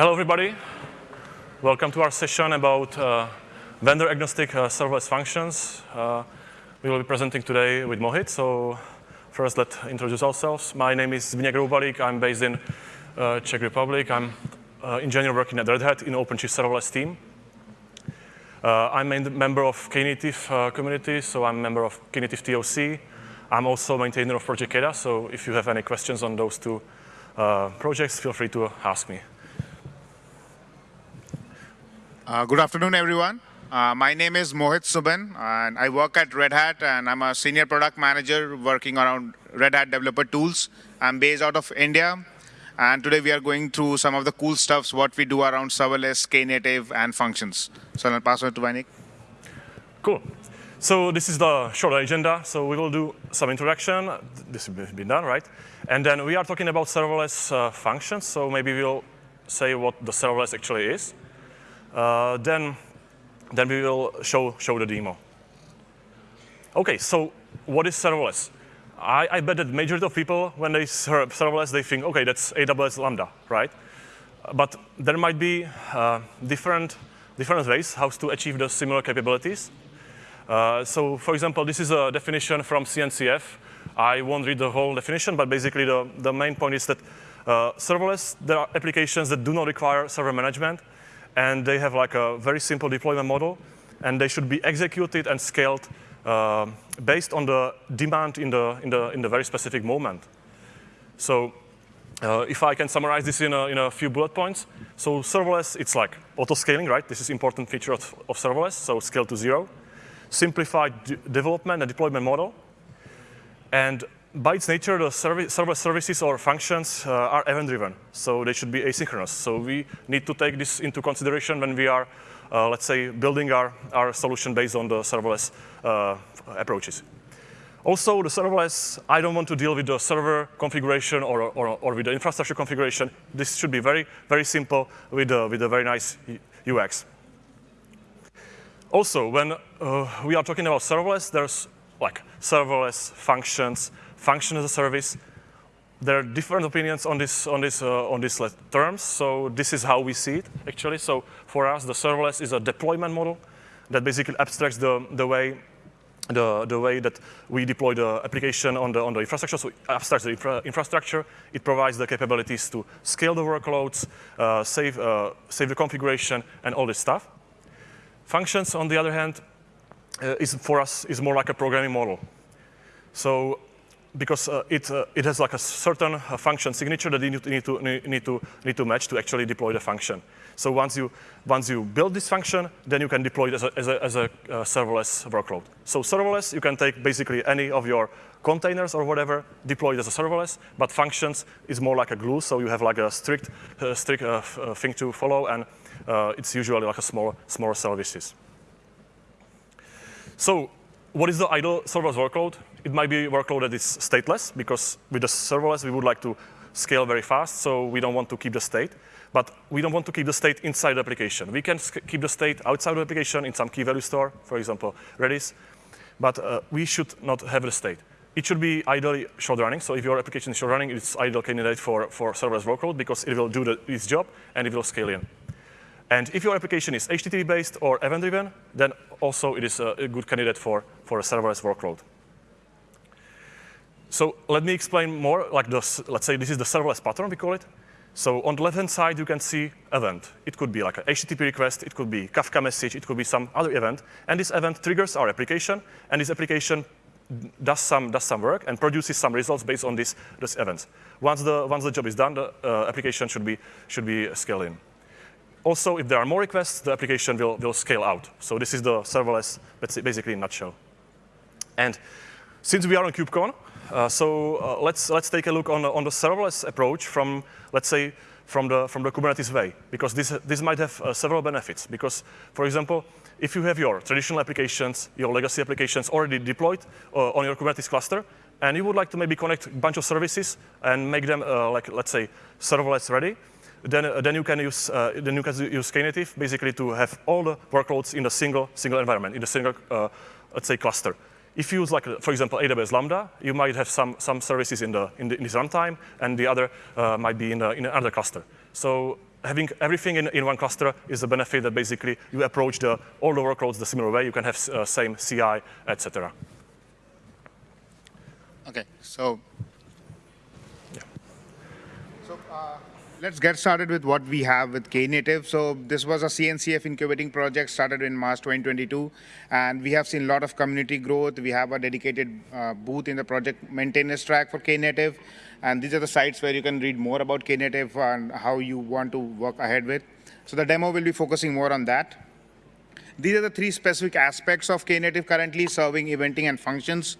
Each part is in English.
Hello, everybody. Welcome to our session about uh, vendor-agnostic uh, serverless functions. Uh, we will be presenting today with Mohit. So first, let's introduce ourselves. My name is Zbynek Roubalik. I'm based in uh, Czech Republic. I'm uh, engineer working at Red Hat in OpenShift serverless team. Uh, I'm a member of Knative uh, community, so I'm a member of Knative TOC. I'm also maintainer of Project KEDA, so if you have any questions on those two projects, feel free to ask me. Uh, good afternoon, everyone. Uh, my name is Mohit Suman, and I work at Red Hat, and I'm a senior product manager working around Red Hat developer tools. I'm based out of India, and today we are going through some of the cool stuffs, what we do around serverless, Knative, and functions. So I'll pass it to Vainik. Cool. So this is the short agenda. So we will do some introduction. This has been done, right? And then we are talking about serverless uh, functions. So maybe we'll say what the serverless actually is. Uh, then, then we will show, show the demo. OK, so what is serverless? I, I bet that majority of people, when they hear serverless, they think, OK, that's AWS Lambda, right? But there might be uh, different, different ways how to achieve the similar capabilities. Uh, so for example, this is a definition from CNCF. I won't read the whole definition, but basically the, the main point is that uh, serverless, there are applications that do not require server management, and they have like a very simple deployment model, and they should be executed and scaled uh, based on the demand in the, in the, in the very specific moment. So uh, if I can summarize this in a, in a few bullet points, so serverless, it's like auto-scaling, right? This is important feature of, of serverless, so scale to zero. Simplified development and deployment model. And by its nature, the service, server services or functions uh, are event-driven, so they should be asynchronous. So we need to take this into consideration when we are uh, let's say, building our, our solution based on the serverless uh, approaches. Also, the serverless, I don't want to deal with the server configuration or, or, or with the infrastructure configuration. This should be very, very simple with a, with a very nice UX. Also, when uh, we are talking about serverless, there's like serverless functions, function as a service, there are different opinions on this on this uh, on these terms. So this is how we see it actually. So for us, the serverless is a deployment model that basically abstracts the the way the, the way that we deploy the application on the, on the infrastructure. So it abstracts the infra infrastructure. It provides the capabilities to scale the workloads, uh, save, uh, save the configuration, and all this stuff. Functions, on the other hand, uh, is for us is more like a programming model. So because uh, it, uh, it has like a certain uh, function signature that you need to, need, to, need, to, need to match to actually deploy the function. So once you, once you build this function, then you can deploy it as a, as a, as a uh, serverless workload. So serverless, you can take basically any of your containers or whatever, deploy it as a serverless, but functions is more like a glue, so you have like a strict, uh, strict uh, thing to follow, and it's usually like a small, smaller services. So what is the idle serverless workload? It might be a workload that is stateless, because with the serverless, we would like to scale very fast, so we don't want to keep the state. But we don't want to keep the state inside the application. We can keep the state outside the application in some key value store, for example, Redis. But uh, we should not have the state. It should be ideally short running. So if your application is short running, it's ideal candidate for, for serverless workload because it will do the, its job and it will scale in. And if your application is HTTP-based or event-driven, then also it is a, a, good candidate for, for a serverless workload. So let me explain more, like this, let's say this is the serverless pattern, we call it. So on the left-hand side, you can see event. It could be like a HTTP request, it could be Kafka message, it could be some other event. And this event triggers our application, and this application does some, does some work and produces some results based on this, this event. Once the, once the job is done, the uh, application should be, should be scaled in. Also, if there are more requests, the application will, will scale out. So this is the serverless, basically in a nutshell. And since we are on KubeCon, uh, so uh, let's, let's take a look on the, on the serverless approach from, let's say, from the, from the Kubernetes way, because this, this might have uh, several benefits. Because, for example, if you have your traditional applications, your legacy applications already deployed uh, on your Kubernetes cluster, and you would like to maybe connect a bunch of services and make them, uh, like, let's say, serverless ready, then, then you can use then you can use Knative basically to have all the workloads in a single single environment in a single let's say cluster. If you use like for example AWS Lambda, you might have some some services in the in, the, in this runtime, and the other uh, might be in, the, in another cluster. So having everything in, in one cluster is the benefit that basically you approach the, all the workloads the similar way. You can have uh, same CI, etc. Okay, so so uh, let's get started with what we have with Knative. So this was a CNCF incubating project started in March 2022, and we have seen a lot of community growth. We have a dedicated uh, booth in the project maintenance track for Knative, and these are the sites where you can read more about Knative and how you want to work ahead with. So the demo will be focusing more on that. These are the three specific aspects of Knative currently, serving, eventing, and functions.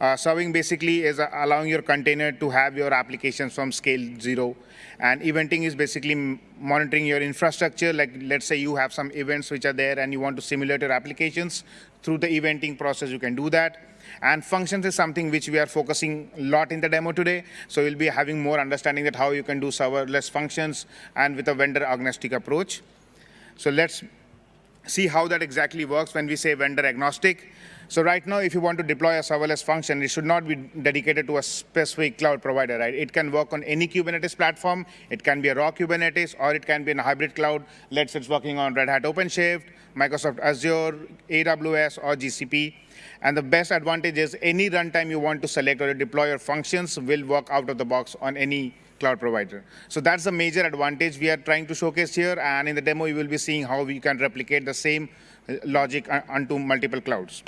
Uh, serving basically is uh, allowing your container to have your applications from scale zero. And eventing is basically monitoring your infrastructure. Like let's say you have some events which are there and you want to simulate your applications. Through the eventing process, you can do that. And functions is something which we are focusing a lot in the demo today. So we'll be having more understanding that how you can do serverless functions and with a vendor agnostic approach. So let's see how that exactly works when we say vendor agnostic. So right now, if you want to deploy a serverless function, it should not be dedicated to a specific cloud provider, right? It can work on any Kubernetes platform. It can be a raw Kubernetes, or it can be in a hybrid cloud. Let's say it's working on Red Hat OpenShift, Microsoft Azure, AWS, or GCP. And the best advantage is any runtime you want to select or deploy your functions will work out of the box on any cloud provider. So that's the major advantage we are trying to showcase here. And in the demo, you will be seeing how we can replicate the same uh, logic onto multiple clouds.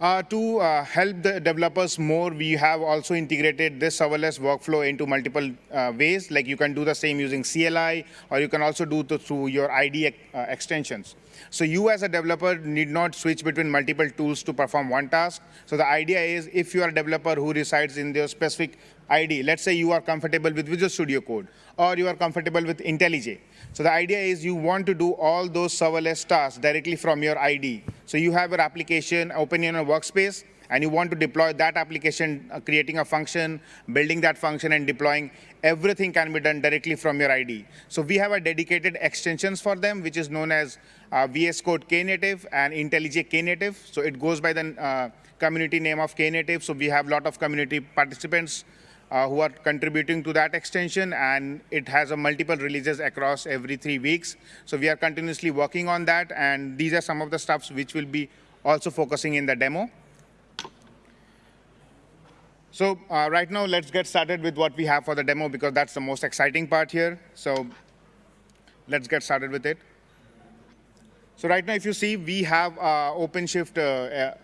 Uh, to uh, help the developers more, we have also integrated this serverless workflow into multiple uh, ways. Like you can do the same using CLI, or you can also do it through your IDE uh, extensions. So you as a developer need not switch between multiple tools to perform one task. So the idea is if you are a developer who resides in their specific ID, let's say you are comfortable with Visual Studio Code, or you are comfortable with IntelliJ. So the idea is you want to do all those serverless tasks directly from your ID. So you have your application open in a workspace, and you want to deploy that application, uh, creating a function, building that function, and deploying, everything can be done directly from your ID. So we have a dedicated extensions for them, which is known as uh, VS Code Knative and IntelliJ Knative. So it goes by the uh, community name of Knative. So we have a lot of community participants uh, who are contributing to that extension, and it has a multiple releases across every three weeks. So we are continuously working on that, and these are some of the stuffs which will be also focusing in the demo. So uh, right now, let's get started with what we have for the demo, because that's the most exciting part here. So let's get started with it. So right now, if you see, we have uh, OpenShift uh, uh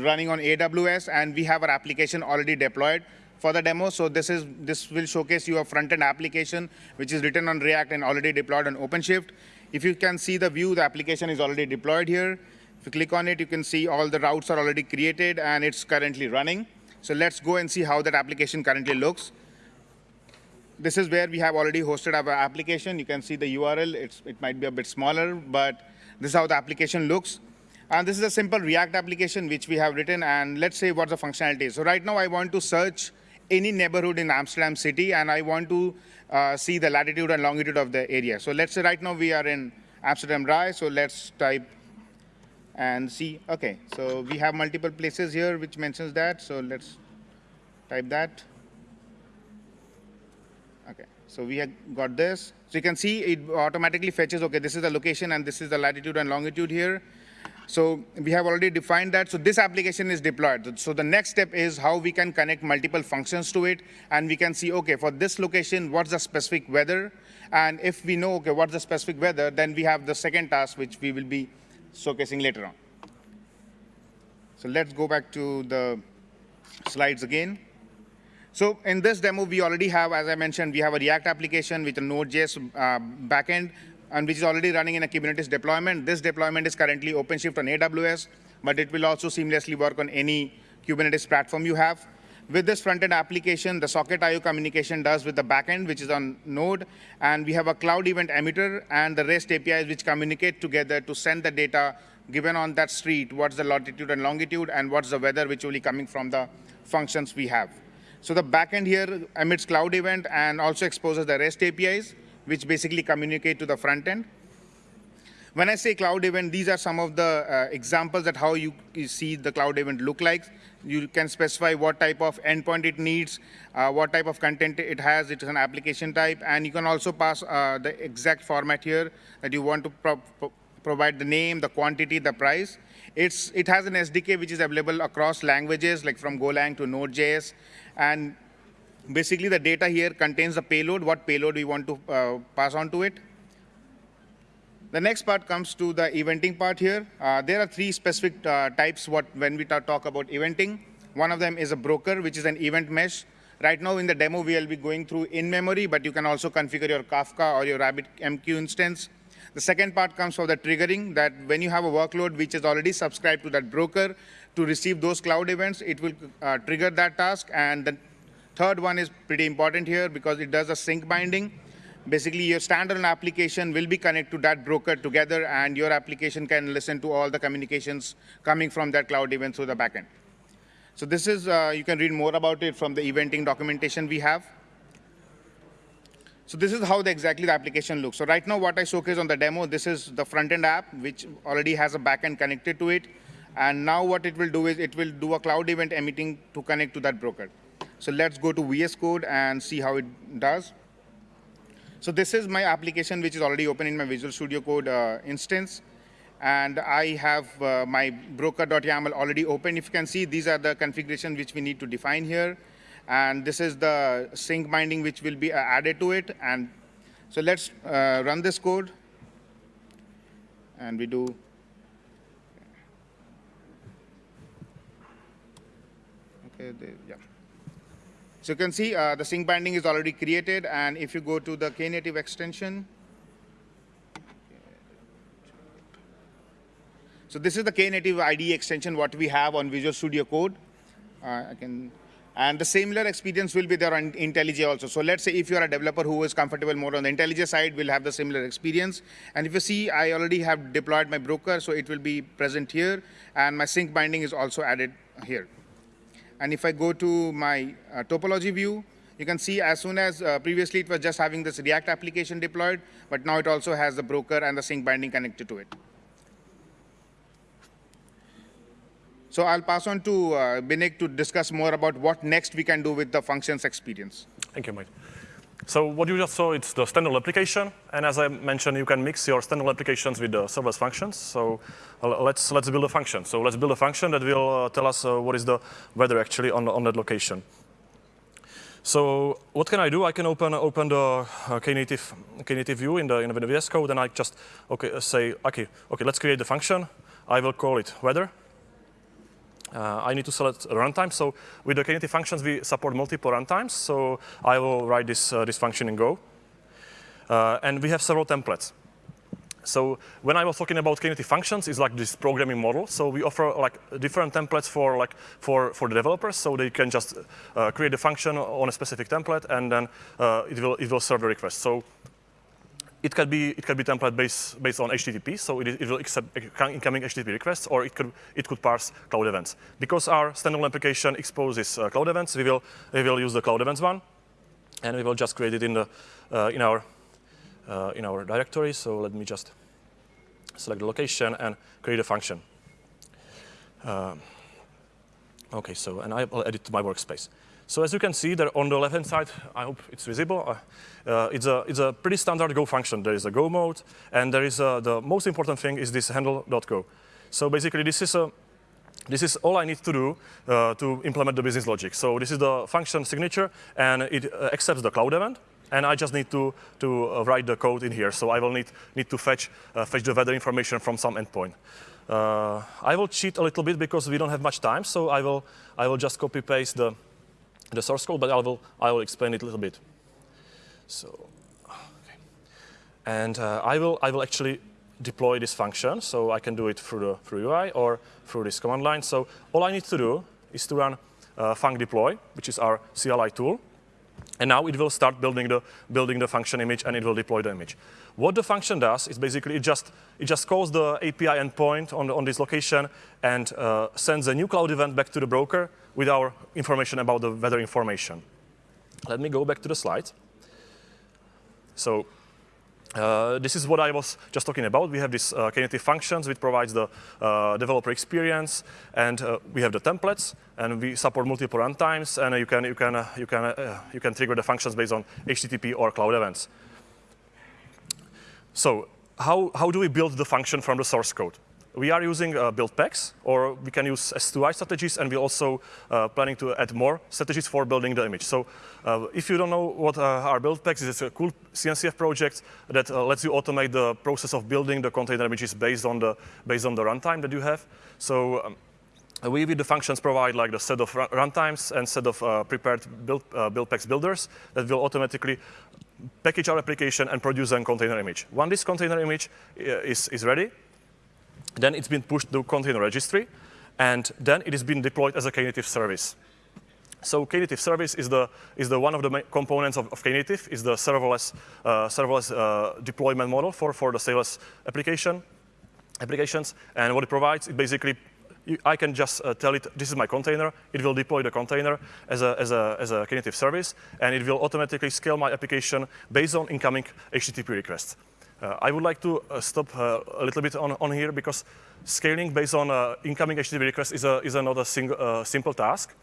running on AWS, and we have our application already deployed for the demo. So this is this will showcase your front-end application, which is written on React and already deployed on OpenShift. If you can see the view, the application is already deployed here. If you click on it, you can see all the routes are already created, and it's currently running. So let's go and see how that application currently looks. This is where we have already hosted our application. You can see the URL. It's, it might be a bit smaller, but this is how the application looks. And this is a simple React application which we have written. And let's say what the functionality is. So right now, I want to search any neighborhood in Amsterdam city, and I want to uh, see the latitude and longitude of the area. So let's say right now we are in Amsterdam RAI, so let's type and see. OK, so we have multiple places here which mentions that, so let's type that. OK, so we have got this. So you can see it automatically fetches, OK, this is the location, and this is the latitude and longitude here. So we have already defined that. So this application is deployed. So the next step is how we can connect multiple functions to it. And we can see, OK, for this location, what's the specific weather? And if we know, OK, what's the specific weather, then we have the second task, which we will be showcasing later on. So let's go back to the slides again. So in this demo, we already have, as I mentioned, we have a React application with a Node.js uh, backend and which is already running in a Kubernetes deployment. This deployment is currently OpenShift on AWS, but it will also seamlessly work on any Kubernetes platform you have. With this front-end application, the socket IO communication does with the backend, which is on Node, and we have a cloud event emitter and the REST APIs which communicate together to send the data given on that street, what's the latitude and longitude, and what's the weather which will be coming from the functions we have. So the backend here emits cloud event and also exposes the REST APIs which basically communicate to the front end. When I say cloud event, these are some of the uh, examples that how you, you, see the cloud event look like. You can specify what type of endpoint it needs, uh, what type of content it has, it is an application type, and you can also pass uh, the exact format here that you want to pro pro provide the name, the quantity, the price. It's, it has an SDK which is available across languages, like from Golang to Node.js, and basically the data here contains the payload, what payload we want to uh, pass on to it. The next part comes to the eventing part here. Uh, there are three specific uh, types what, when we talk about eventing. One of them is a broker, which is an event mesh. Right now in the demo, we will be going through in-memory, but you can also configure your Kafka or your RabbitMQ instance. The second part comes for the triggering, that when you have a workload which is already subscribed to that broker to receive those cloud events, it will uh, trigger that task. And the third one is pretty important here because it does a sink binding basically your standalone application will be connected to that broker together and your application can listen to all the communications coming from that cloud event through the backend. So this is, uh, you can read more about it from the eventing documentation we have. So this is how the, exactly the application looks. So right now what I showcase on the demo, this is the front-end app, which already has a backend connected to it. And now what it will do is it will do a cloud event emitting to connect to that broker. So let's go to VS Code and see how it does. So this is my application, which is already open in my Visual Studio Code uh, instance. And I have uh, my broker.yaml already open. If you can see, these are the configuration which we need to define here. And this is the sink binding which will be uh, added to it. And so let's uh, run this code. And we do okay, the, yeah. So you can see uh, the sink binding is already created. And if you go to the Knative extension, so this is the Knative IDE extension, what we have on Visual Studio Code. Uh, I can, and the similar experience will be there on IntelliJ also. So let's say if you're a developer who is comfortable more on the IntelliJ side, will have the similar experience. And if you see, I already have deployed my broker, so it will be present here. And my sink binding is also added here. And if I go to my uh, topology view, you can see as soon as uh, previously it was just having this React application deployed, but now it also has the broker and the sink binding connected to it. So I'll pass on to uh, Binik to discuss more about what next we can do with the functions experience. Thank you, Mike. So what you just saw, it's the standard application. And as I mentioned, you can mix your standard applications with the serverless functions. So uh, let's, let's build a function. So let's build a function that will uh, tell us uh, what is the weather actually on, on that location. So what can I do? I can open open the uh, Knative, Knative view in the in the VS Code, and I just okay say okay okay let's create the function. I will call it weather, uh, I need to select runtime. So with the Knative functions, we support multiple runtimes. So I will write this, uh, this function in Go. Uh, and we have several templates. So when I was talking about Knative functions, it's like this programming model. So we offer like different templates for like for for the developers, so they can just uh, create a function on a specific template, and then uh, it will it will serve the request. So it can be it can be template based based on HTTP, so it, it will accept incoming HTTP requests, or it could it could parse cloud events. Because our standalone application exposes uh, cloud events, we will we will use the cloud events one, and we will just create it in the uh, in our uh, in our directory. So let me just select the location and create a function. Um, okay, so and I will edit to my workspace. So as you can see there on the left-hand side, I hope it's visible, uh, uh, it's, a, it's a pretty standard Go function. There is a go.mod, and there is a, the most important thing is this handle.go. So basically this is a this is all I need to do uh, to implement the business logic. So this is the function signature, and it uh, accepts the cloud event. And I just need to, to uh, write the code in here. So I will need, need to fetch, uh, fetch the weather information from some endpoint. I will cheat a little bit because we don't have much time. So I will, I will just copy paste the, the source code, but I will, I will explain it a little bit. So, okay. And uh, I, will, I will actually deploy this function, so I can do it through the through UI or through this command line. So all I need to do is to run uh, func deploy, which is our CLI tool. And now it will start building the, building the function image and it will deploy the image. What the function does is basically it just, it just calls the API endpoint on, on this location and uh, sends a new cloud event back to the broker with our information about the weather information. Let me go back to the slide. So uh, this is what I was just talking about. We have these uh, Knative functions, which provides the uh, developer experience, and uh, we have the templates, and we support multiple runtimes, and you can you can uh, you can uh, you can trigger the functions based on HTTP or cloud events. So how how do we build the function from the source code? We are using uh, build packs, or we can use S2I strategies, and we're also uh, planning to add more strategies for building the image. So uh, if you don't know what uh, are build packs, it's a cool CNCF project that uh, lets you automate the process of building the container images based on the, based on the runtime that you have. So um, we with the functions provide like the set of runtimes and set of uh, prepared build, build packs builders that will automatically package our application and produce a container image. Once this container image is, is ready, then it's been pushed to container registry, and then it has been deployed as a Knative service. So Knative service is the is the one of the components of, of Knative is the serverless uh, serverless uh, deployment model for for the serverless application applications. And what it provides, it basically I can just uh, tell it this is my container. It will deploy the container as a as a as a Knative service, and it will automatically scale my application based on incoming HTTP requests. Uh, I would like to uh, stop uh, a little bit on, on here because scaling based on incoming HTTP requests is, a, is not a single, simple task.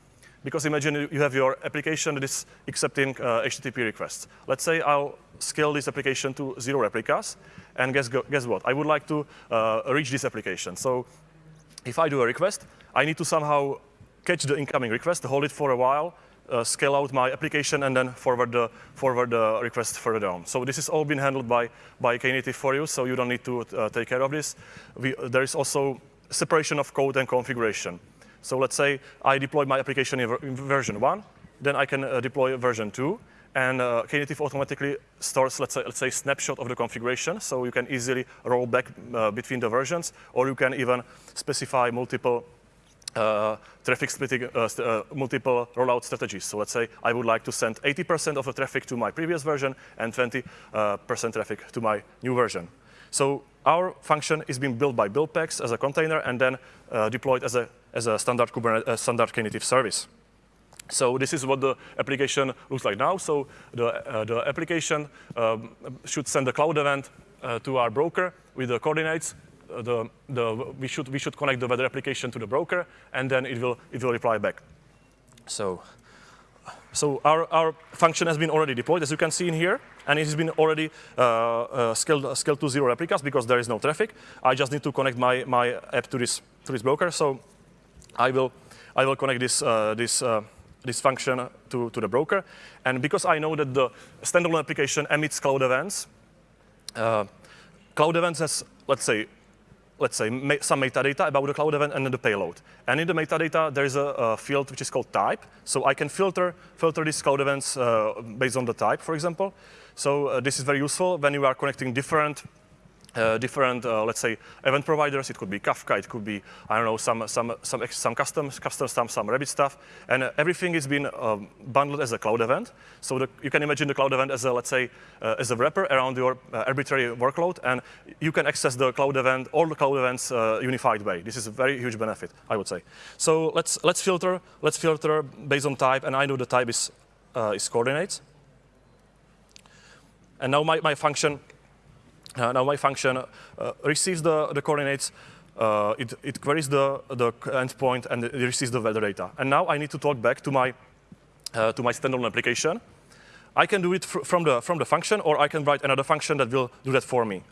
Because imagine you have your application that is accepting HTTP requests. Let's say I'll scale this application to zero replicas, and guess, guess what? I would like to reach this application. So if I do a request, I need to somehow catch the incoming request, hold it for a while, uh, scale out my application and then forward the, forward the request further down. So this is all been handled by, by Knative for you, so you don't need to uh, take care of this. We, there is also separation of code and configuration. So let's say I deploy my application in, in version 1, then I can uh, deploy version 2, and uh, Knative automatically stores, let's say, let's say, snapshot of the configuration, so you can easily roll back uh, between the versions, or you can even specify multiple uh, traffic splitting, uh, uh, multiple rollout strategies. So let's say I would like to send 80% of the traffic to my previous version and 20% uh, traffic to my new version. So our function is being built by build packs as a container and then uh, deployed as a, as a standard Kubernetes, standard Knative service. So this is what the application looks like now. So the, the application um, should send a cloud event to our broker with the coordinates the, the, we, should, we should connect the weather application to the broker, and then it will, it will reply back. So, so our, our function has been already deployed, as you can see in here, and it has been already uh, uh, scaled, scaled to zero replicas because there is no traffic. I just need to connect my, my app to this, to this broker. So I will, I will connect this, uh, this, uh, this function to, to the broker. And because I know that the standalone application emits cloud events, uh, cloud events has, let's say, let's say, some metadata about the cloud event and the payload. And in the metadata, there is a, a field which is called type. So I can filter, filter these cloud events uh, based on the type, for example. So uh, this is very useful when you are connecting different uh, different, uh, let's say, event providers. It could be Kafka, it could be, I don't know, some some some some custom custom stuff, some Rabbit stuff, and uh, everything is being um, bundled as a cloud event. So the, you can imagine the cloud event as a, let's say, uh, as a wrapper around your uh, arbitrary workload, and you can access the cloud event, all the cloud events, uh, unified way. This is a very huge benefit, I would say. So let's let's filter, let's filter based on type, and I know the type is is coordinates. And now my, my function now my function uh, receives the, the coordinates, uh, it, it queries the, the endpoint, and it receives the weather data. And now I need to talk back to my, to my standalone application. I can do it fr from, the, from the function, or I can write another function that will do that for me.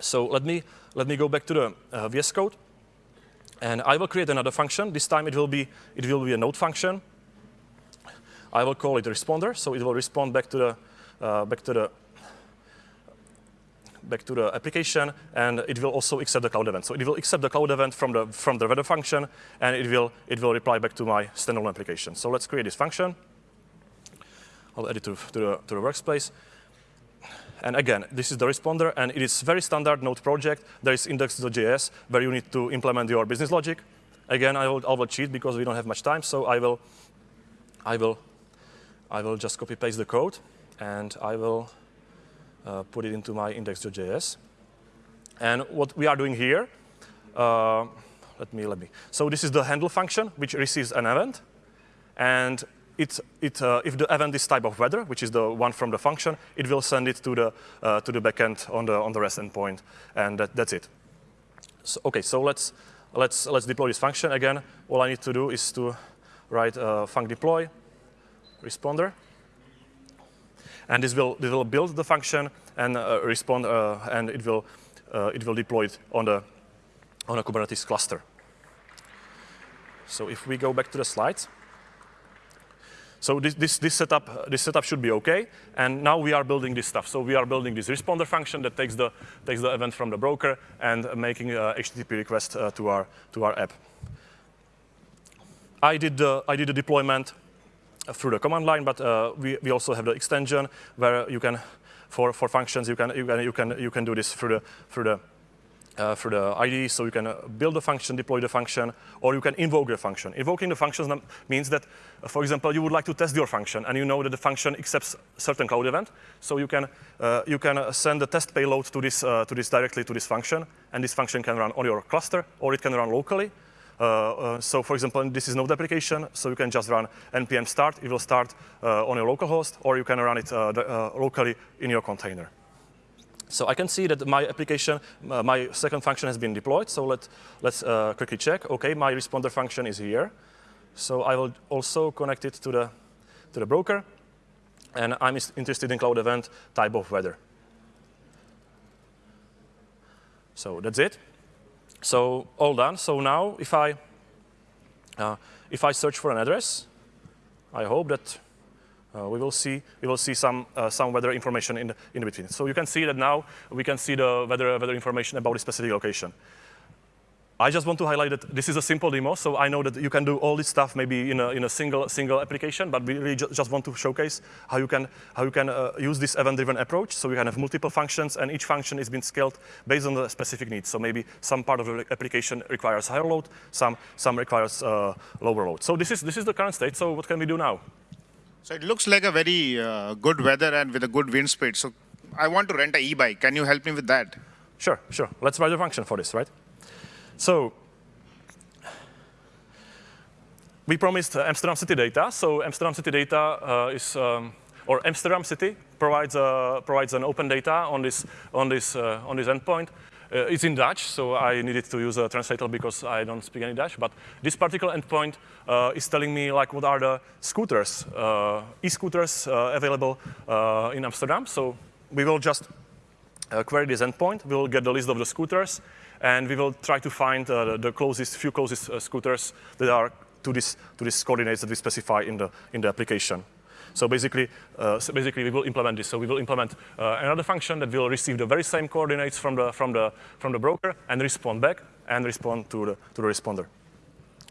So let me, let me go back to the uh, VS Code. And I will create another function. This time it will be, it will be a node function. I will call it responder, so it will respond back to the, uh, back to the back to the application, and it will also accept the cloud event. So it will accept the cloud event from the, from the weather function, and it will, it will reply back to my standalone application. So let's create this function. I'll add it to, to, the, to the workspace. And again, this is the responder, and it is very standard Node project. There is index.js where you need to implement your business logic. Again, I will, I will cheat because we don't have much time, so I will, I will, I will just copy paste the code, and I will uh, put it into my index.js. And what we are doing here, uh, let me, let me. So this is the handle function, which receives an event. And it, it, uh, if the event is type of weather, which is the one from the function, it will send it to the, uh, to the backend on the, on the REST endpoint, and that, that's it. So, OK, so let's, let's, let's deploy this function. Again, all I need to do is to write a func deploy responder. And this will, this will build the function and uh, respond, uh, and it will, uh, it will deploy it on, the, on a Kubernetes cluster. So if we go back to the slides, so this, this, this, setup, this setup should be OK. And now we are building this stuff. So we are building this responder function that takes the, takes the event from the broker and making a HTTP request uh, to, our, to our app. I did, the, I did the deployment through the command line, but uh, we, we also have the extension where you can, for, for functions, you can, you, can, you, can, you can do this through the, through the uh, the IDE, so you can uh, build a function, deploy the function, or you can invoke the function. Invoking the function means that, uh, for example, you would like to test your function, and you know that the function accepts certain cloud event, so you can uh, you can send the test payload to this to this directly to this function, and this function can run on your cluster, or it can run locally. Uh, uh, so, for example, this is Node application, so you can just run npm start. It will start uh, on your local host, or you can run it locally in your container. So I can see that my application, uh, my second function has been deployed. So let, let's uh, quickly check. OK, my responder function is here. So I will also connect it to the, to the broker. And I'm interested in cloud event type of weather. So that's it. So all done. So now if I, uh, if I search for an address, I hope that uh, we will see we will see some uh, some weather information in the, in between. So you can see that now we can see the weather weather information about a specific location. I just want to highlight that this is a simple demo, so I know that you can do all this stuff maybe in a, in a single single application, but we really ju just want to showcase how you can how you can uh, use this event-driven approach. So you can have multiple functions, and each function is being scaled based on the specific needs. So maybe some part of the application requires higher load, some some requires uh, lower load. So this is this is the current state. So what can we do now? So it looks like a very uh, good weather and with a good wind speed. So I want to rent a e-bike. Can you help me with that? Sure, sure. Let's write a function for this, right? So we promised uh, Amsterdam City data. So Amsterdam City data uh, is, um, or Amsterdam City provides, uh, provides an open data on this, on this, uh, on this endpoint. Uh, it's in Dutch, so I needed to use a translator because I don't speak any Dutch. But this particular endpoint uh, is telling me like what are the scooters, e-scooters available in Amsterdam. So we will just query this endpoint. We will get the list of the scooters, and we will try to find the, the, closest, few closest scooters that are to this to these coordinates that we specify in the in the application. So basically, uh, so basically we will implement this. So we will implement uh, another function that will receive the very same coordinates from the, from the, from the broker and respond back and respond to the, to the responder.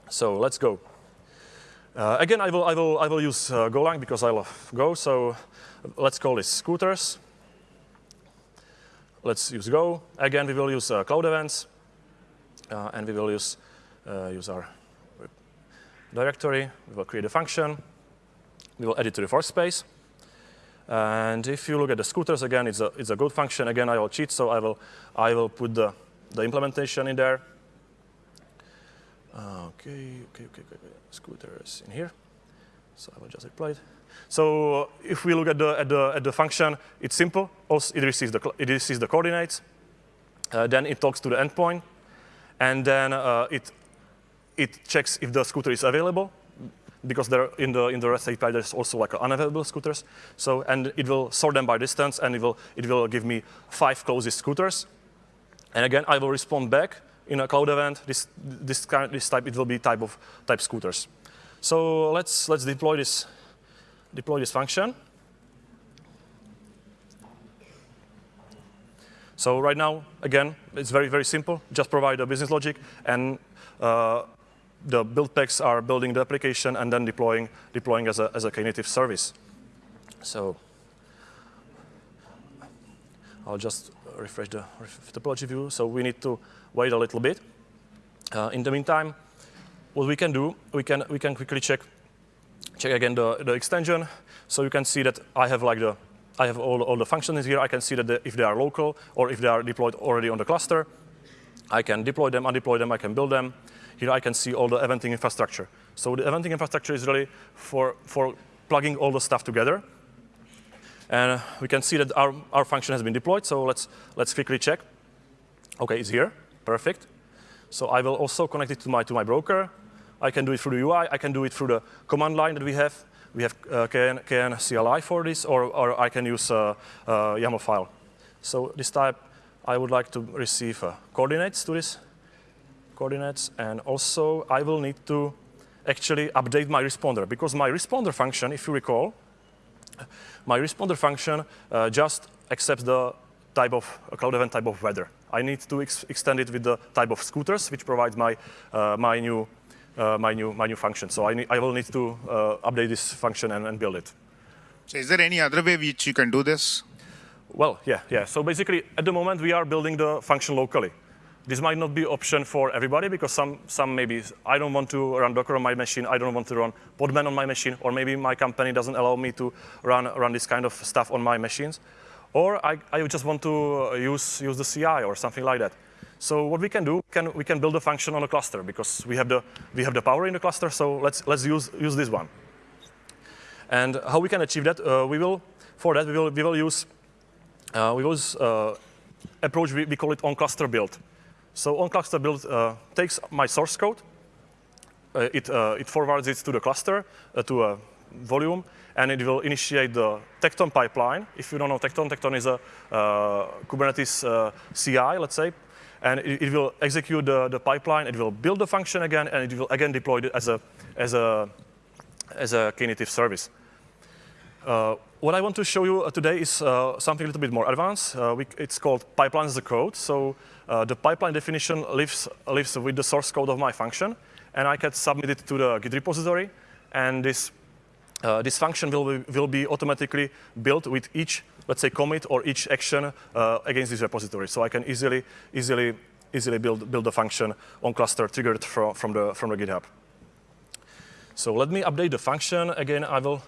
So let's go. Uh, again, I will, I will, I will use uh, Golang because I love Go. So let's call this scooters. Let's use Go. Again, we will use uh, cloud events. Uh, and we will use, uh, use our directory. We will create a function. We will add it to the workspace. And if you look at the scooters again, it's a, it's a good function. Again, I will cheat, so I will, I will put the, the implementation in there. Okay, okay, okay, okay, scooters in here. So I will just apply it. So if we look at the, at the, at the function, it's simple. Also, it receives the, it receives the coordinates. Uh, then it talks to the endpoint. And then uh, it, it checks if the scooter is available because there in the in the REST API there's also like unavailable scooters. So and it will sort them by distance, and it will it will give me five closest scooters. And again, I will respond back in a cloud event. This this kind this type it will be type of type scooters. So let's let's deploy this deploy this function. So right now, again, it's very, very simple. Just provide the business logic and uh, the build packs are building the application and then deploying, deploying as a, as a Knative service. So I'll just refresh the topology view. So we need to wait a little bit. Uh, in the meantime, what we can do, we can, we can quickly check, check again the, the extension. So you can see that I have like the, I have all, all the functions here. I can see that the, if they are local or if they are deployed already on the cluster. I can deploy them, undeploy them, I can build them. Here I can see all the eventing infrastructure. So the eventing infrastructure is really for, for plugging all the stuff together. And we can see that our, our function has been deployed, so let's, let's quickly check. OK, it's here. Perfect. So I will also connect it to my, to my broker. I can do it through the UI. I can do it through the command line that we have. We have uh, KN, KN CLI for this, or, or I can use a, a YAML file. So this type, I would like to receive uh, coordinates to this coordinates. And also, I will need to actually update my responder, because my responder function, if you recall, my responder function uh, just accepts the type of a cloud event type of weather. I need to ex extend it with the type of scooters, which provides my uh, my new uh, my new my new function. So I need, I will need to uh, update this function and, and, build it. So is there any other way which you can do this? Well, yeah, yeah. So basically, at the moment, we are building the function locally. This might not be option for everybody because some, some maybe I don't want to run Docker on my machine, I don't want to run Podman on my machine, or maybe my company doesn't allow me to run, run this kind of stuff on my machines. Or I, I just want to uh, use, use the CI or something like that. So what we can do, can, we can build a function on a cluster because we have the, we have the power in the cluster, so let's, let's use, use this one. And how we can achieve that, uh, we will, for that, we will, we will use, uh, we will use uh, approach, we, we call it on-cluster build. So on-cluster build uh, takes my source code, uh, it, uh, it forwards it to the cluster, to a volume, and it will initiate the Tekton pipeline. If you don't know Tecton, Tekton is a Kubernetes CI, let's say, and it, it, will execute the, the pipeline, it will build the function again, and it will again deploy it as a, as a, as a Knative service. Uh, what I want to show you uh, today is uh, something a little bit more advanced. Uh, we, it's called pipeline as a code. So uh, the pipeline definition lives, lives with the source code of my function, and I can submit it to the Git repository. And this, uh, this function will be, will be automatically built with each, let's say, commit or each action against this repository. So I can easily, easily, easily build, build a function on cluster triggered from, from, the, from the GitHub. So let me update the function. Again, I will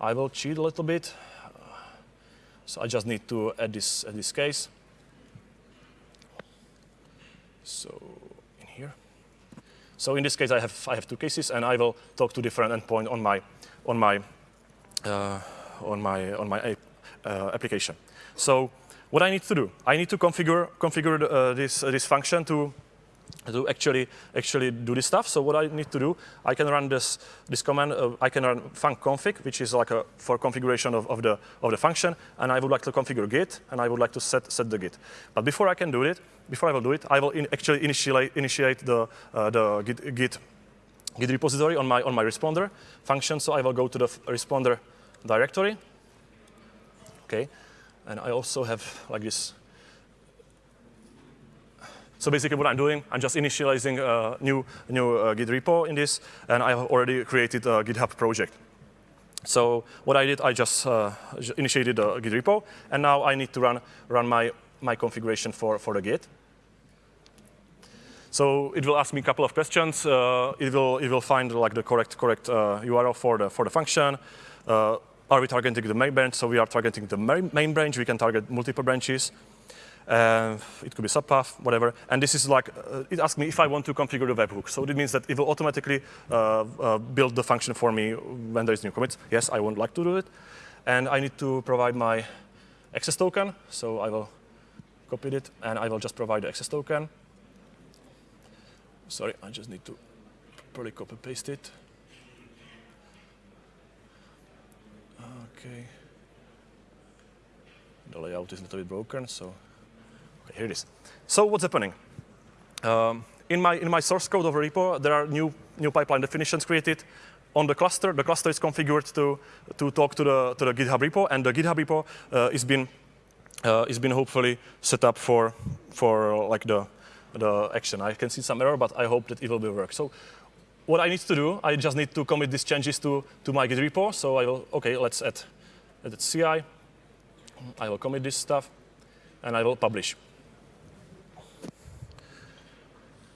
I will cheat a little bit. So I just need to add this, add this case. So in here. So in this case, I have, I have two cases, and I will talk to different endpoint on my, on my, uh, on my, on my uh, application. So what I need to do, I need to configure, configure uh, this, this function to to actually actually do this stuff. So what I need to do, I can run this this command. Uh, I can run func config, which is like a for configuration of, of the of the function, and I would like to configure git, and I would like to set set the git. But before I can do it, before I will do it, I will in actually initiate initiate the uh, the git git git repository on my on my responder function. So I will go to the responder directory. Okay, and I also have like this so basically what I'm doing, I'm just initializing a new, new uh, Git repo in this, and I have already created a GitHub project. So what I did, I just uh, initiated a Git repo, and now I need to run, run my, my configuration for, for the Git. So it will ask me a couple of questions. Uh, it will it will find like the correct correct uh, URL for the for the function. Uh, are we targeting the main branch? So we are targeting the main branch. We can target multiple branches. Uh, it could be subpath, whatever. And this is like, uh, it asks me if I want to configure the webhook. So it means that it will automatically uh, uh, build the function for me when there is new commits. Yes, I would like to do it. And I need to provide my access token. So I will copy it, and I will just provide the access token. Sorry, I just need to probably copy paste it. Okay. The layout is a little bit broken, so okay, here it is. So what's happening? Um, in, my, in my source code of a repo, there are new, new pipeline definitions created on the cluster. The cluster is configured to, to talk to the, to the GitHub repo, and the GitHub repo uh, is been, uh, is been hopefully set up for, for like the, the action. I can see some error, but I hope that it will be work. So what I need to do, I just need to commit these changes to, to my Git repo. So I will, OK, let's add, add CI. I will commit this stuff, and I will publish.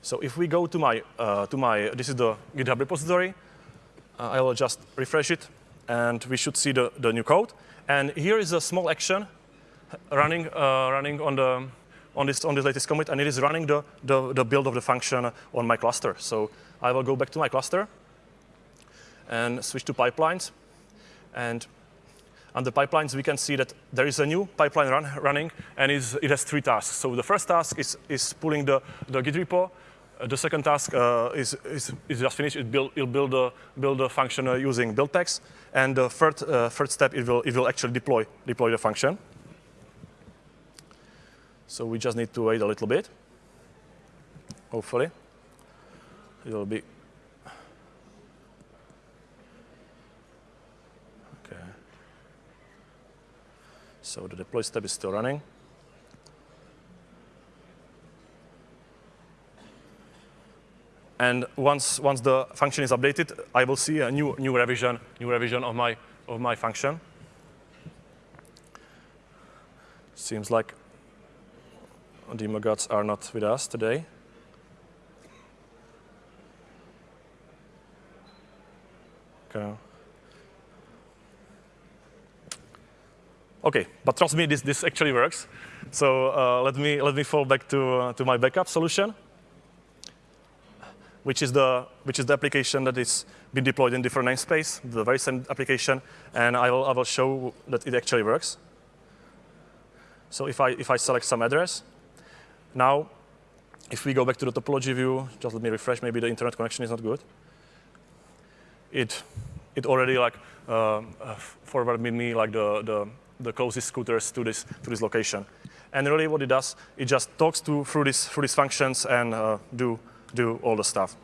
So if we go to my, uh, to my this is the GitHub repository, uh, I will just refresh it, and we should see the, the new code. And here is a small action running, uh, running on, the, on this, on this latest commit, and it is running the, the, the build of the function on my cluster. So I will go back to my cluster and switch to pipelines. And on the pipelines, we can see that there is a new pipeline run, running, and it has three tasks. So the first task is, is pulling the, the Git repo. Uh, the second task uh, is, is, is just finished. It build, it'll build a, build a function uh, using build packs. And the third, uh, third step, it will, it will actually deploy, deploy the function. So we just need to wait a little bit. Hopefully, it will be. Okay. So the deploy step is still running. And once, once the function is updated, I will see a new, new revision, new revision of my, of my function. Seems like the demagogues are not with us today. Okay. Okay, but trust me, this, this actually works. So uh, let, me, let me fall back to, uh, to my backup solution, which is, the, which is the application that is been deployed in different namespace, the very same application, and I will, I will show that it actually works. So if I, if I select some address, now, if we go back to the topology view, just let me refresh, maybe the internet connection is not good. It, it already like uh, uh, forwarded me like the, the, the closest scooters to this, to this location. And really what it does, it just talks to, through, this, through these functions and uh, do, do all the stuff.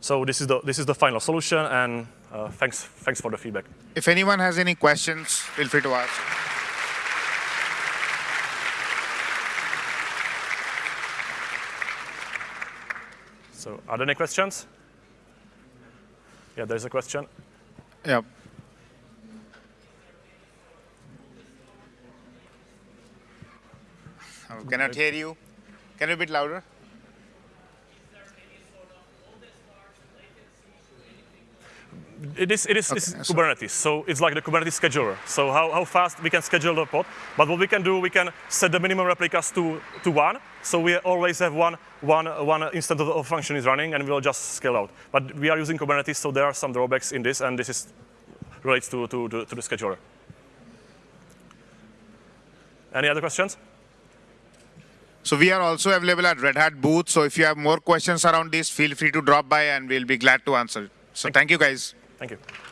So this is the, this is the final solution, and uh, thanks, thanks for the feedback. If anyone has any questions, feel free to ask. So are there any questions? Yeah, there's a question. Yeah. I cannot hear you. Can you be a bit louder? It is, it is Okay, so- Kubernetes, so it's like the Kubernetes scheduler. So how, how fast we can schedule the pod, but what we can do, we can set the minimum replicas to, to one, so we always have one, one, one instance of the function is running, and we'll just scale out. But we are using Kubernetes, so there are some drawbacks in this, and this is relates to, to, to, to the scheduler. Any other questions? So we are also available at Red Hat booth. So if you have more questions around this, feel free to drop by and we'll be glad to answer. So thank you guys. Thank you.